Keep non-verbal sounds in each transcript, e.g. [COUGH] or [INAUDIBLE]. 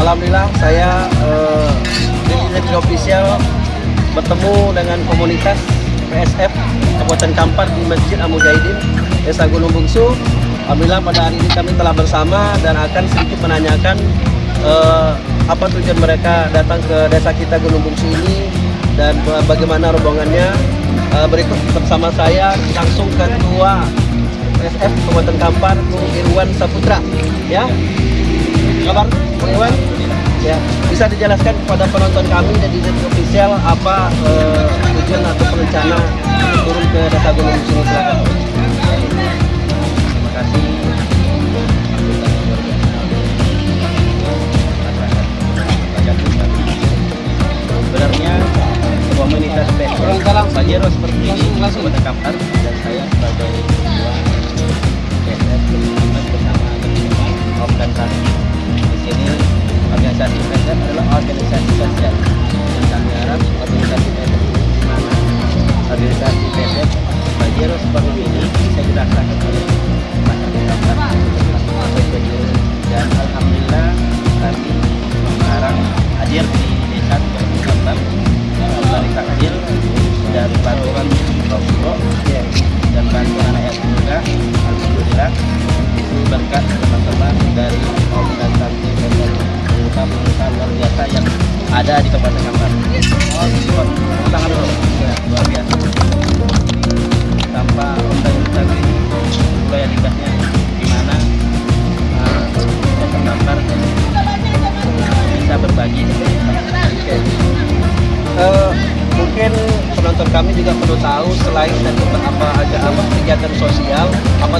Alhamdulillah saya eh, di official bertemu dengan komunitas PSF Kabupaten Kampar di Masjid Amujahidin Desa Gunung Bungsu. Alhamdulillah pada hari ini kami telah bersama dan akan sedikit menanyakan eh, apa tujuan mereka datang ke desa kita Gunung Bungsu ini dan bagaimana rombongannya. Eh, berikut bersama saya langsung ketua PSF Kabupaten Kampar Bung Irwan Saputra ya. Kabar Irwan ya. Bisa dijelaskan kepada penonton kami dan di official apa eh, tujuan atau perencana turun ke desa Gunung Bungsu silakan. Terima kasih. Sebenarnya Pajero seperti ini langsung Kampar dan saya sebagai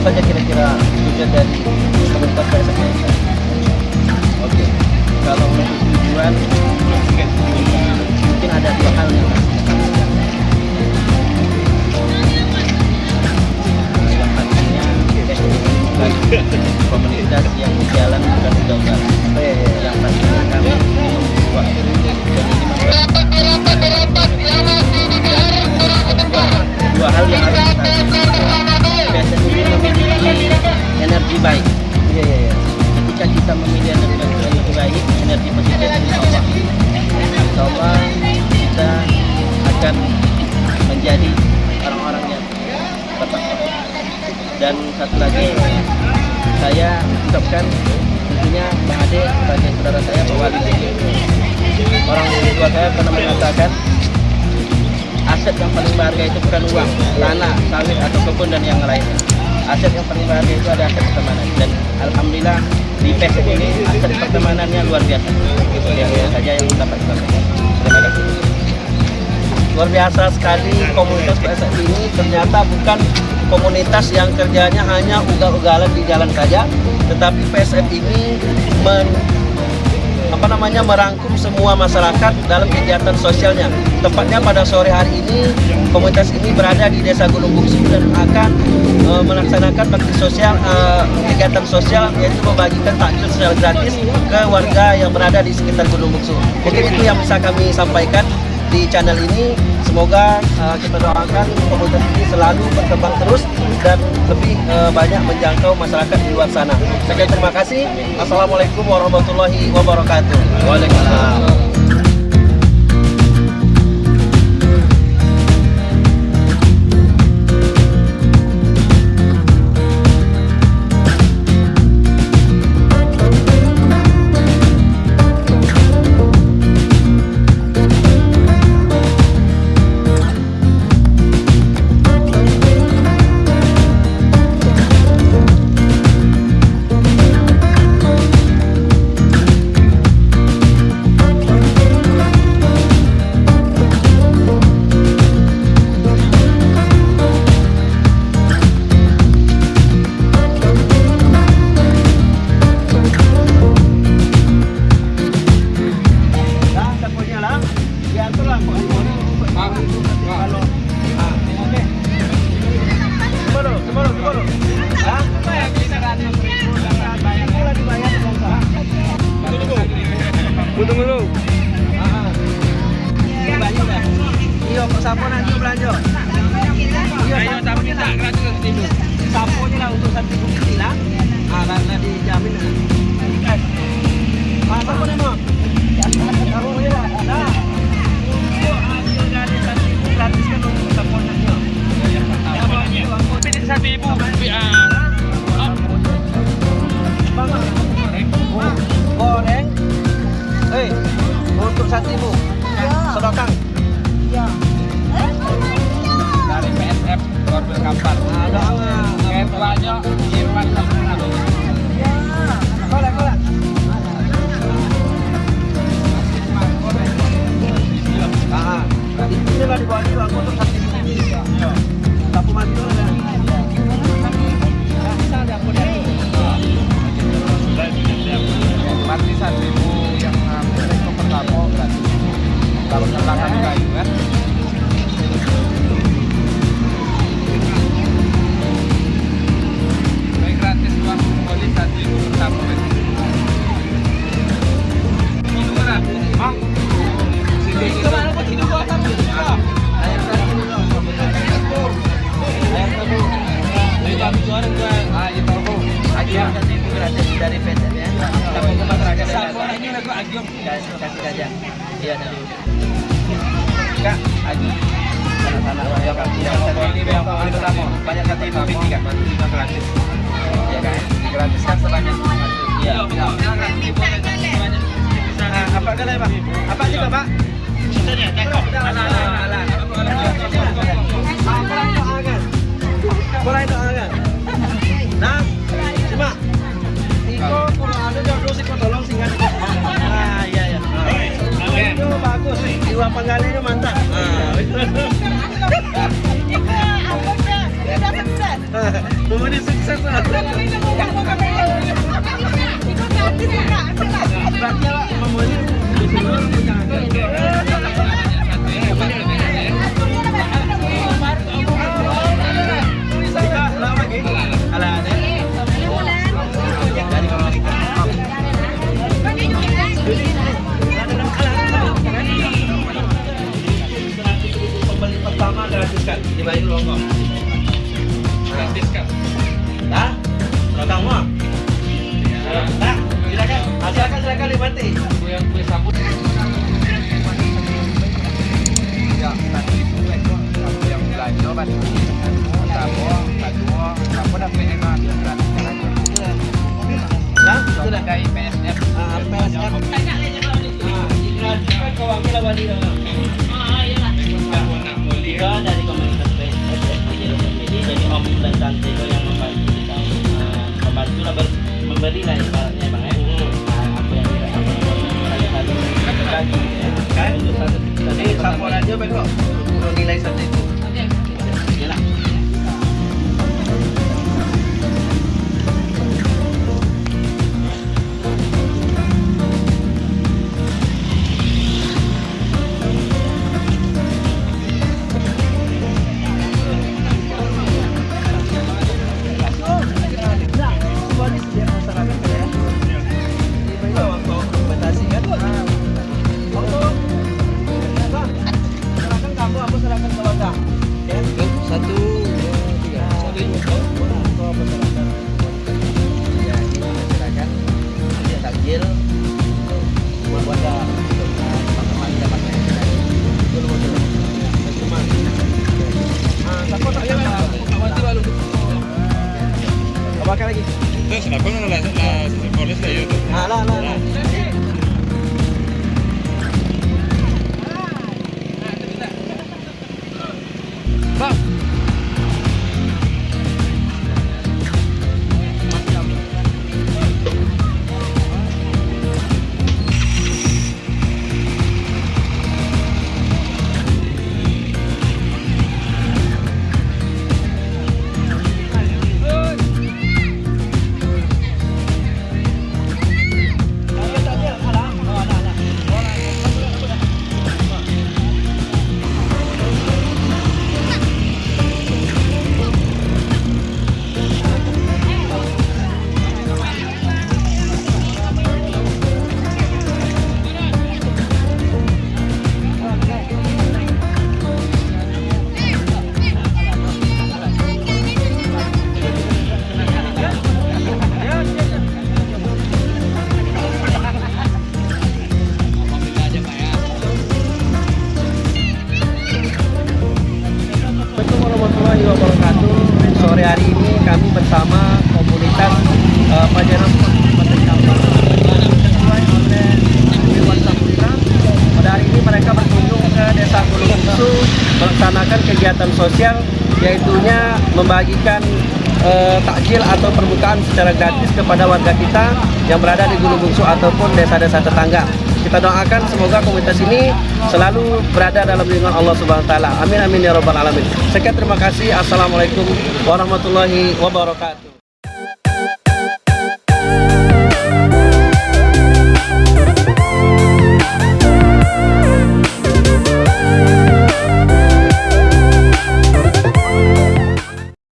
saja kira-kira tujuan dari saya ucapkan tentunya Bang Ade sebagai saudara saya bahwa di sini orang tua saya pernah mengatakan aset yang paling berharga itu bukan uang, tanah, sawit atau kebun dan yang lainnya. Aset yang paling berharga itu ada aset pertemanan dan alhamdulillah di PSF ini aset pertemanannya luar biasa. Itu yang saja yang dapat kita. Terima kasih. Luar biasa sekali komunitas PSF ini ternyata bukan komunitas yang kerjanya hanya ugal-ugalan di jalan saja, tetapi PSF ini men, apa namanya merangkum semua masyarakat dalam kegiatan sosialnya. Tepatnya pada sore hari ini komunitas ini berada di Desa Gunung Bungsu dan akan eh, melaksanakan bakti sosial eh, kegiatan sosial yaitu membagikan takjil secara gratis ke warga yang berada di sekitar Gunung Bungsu. Mungkin itu yang bisa kami sampaikan di channel ini semoga uh, kita doakan komunitas ini selalu berkembang terus dan lebih uh, banyak menjangkau masyarakat di luar sana. Sekian terima kasih. Assalamualaikum warahmatullahi wabarakatuh. Waalaikumsalam. siapa siapa nak jual belanja. Ayo tak minta gratis di. Siapa je lah untuk satu bukti lah. Ha dah dah dijamin. Ha siapa nama? Ya, ya, ya, ya, ya, ya, ya, ya, ya, ya, ya, ya, ya, Iya Kak, Agi. sana-sana. Ya kan. Ya, ini yang paling pertama. Banyak gratis. Ya kan. Digratiskan sebanyak. Iya. Nah, apa kalian pak? Apa juga pak? Boleh Penggalinya mantap. Ah. Kemudian [LAUGHS] sukses lah. Berarti Bayu Longgo. Gratis kan? Mau? Silakan. Ah, yang kue sapu. Ya, tadi yang belanja kan. Yang gratis kan aja. Dah? Sudah. Dari PSF. Ah, PSF. Ah, gratis kan kau ambil awal om dan tante itu yang membantu kita eh, membantu lah ber- memberi lah ibaratnya bang ya Nah, apa yang kita apa yang satu satu kaki ya Kan? satu aja Beko. Untuk nilai satu itu. Assalamualaikum oleh ini mereka berkunjung ke Desa Gunung melaksanakan kegiatan sosial yaitunya membagikan e, takjil atau permukaan secara gratis kepada warga kita yang berada di Gunung Bungsu ataupun desa-desa tetangga. Kita doakan semoga komunitas ini selalu berada dalam lindungan Allah Subhanahu wa taala. Amin amin ya rabbal alamin. Sekian terima kasih. Assalamualaikum warahmatullahi wabarakatuh.